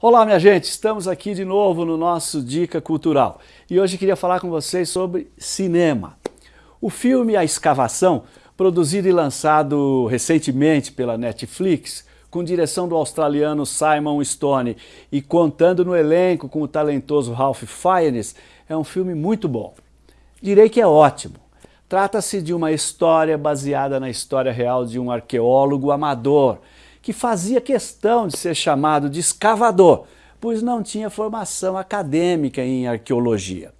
Olá minha gente, estamos aqui de novo no nosso Dica Cultural e hoje queria falar com vocês sobre cinema. O filme A Escavação, produzido e lançado recentemente pela Netflix, com direção do australiano Simon Stone e contando no elenco com o talentoso Ralph Fiennes, é um filme muito bom. Direi que é ótimo. Trata-se de uma história baseada na história real de um arqueólogo amador, que fazia questão de ser chamado de escavador, pois não tinha formação acadêmica em arqueologia.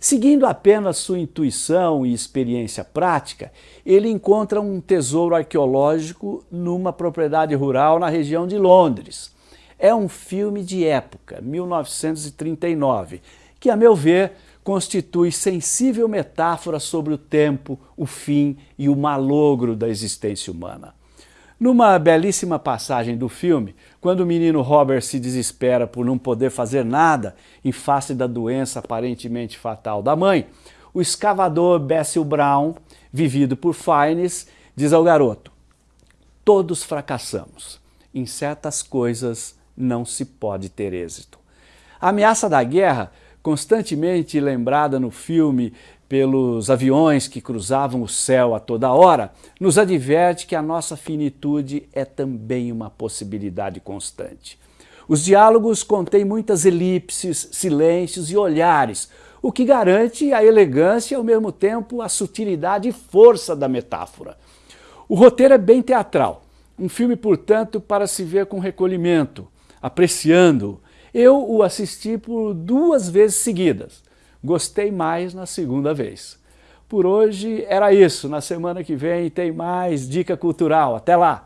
Seguindo apenas sua intuição e experiência prática, ele encontra um tesouro arqueológico numa propriedade rural na região de Londres. É um filme de época, 1939, que, a meu ver, constitui sensível metáfora sobre o tempo, o fim e o malogro da existência humana. Numa belíssima passagem do filme, quando o menino Robert se desespera por não poder fazer nada em face da doença aparentemente fatal da mãe, o escavador Bessil Brown, vivido por Fiennes, diz ao garoto, todos fracassamos, em certas coisas não se pode ter êxito. A ameaça da guerra constantemente lembrada no filme pelos aviões que cruzavam o céu a toda hora, nos adverte que a nossa finitude é também uma possibilidade constante. Os diálogos contêm muitas elipses, silêncios e olhares, o que garante a elegância e ao mesmo tempo a sutilidade e força da metáfora. O roteiro é bem teatral, um filme, portanto, para se ver com recolhimento, apreciando, eu o assisti por duas vezes seguidas. Gostei mais na segunda vez. Por hoje era isso. Na semana que vem tem mais Dica Cultural. Até lá!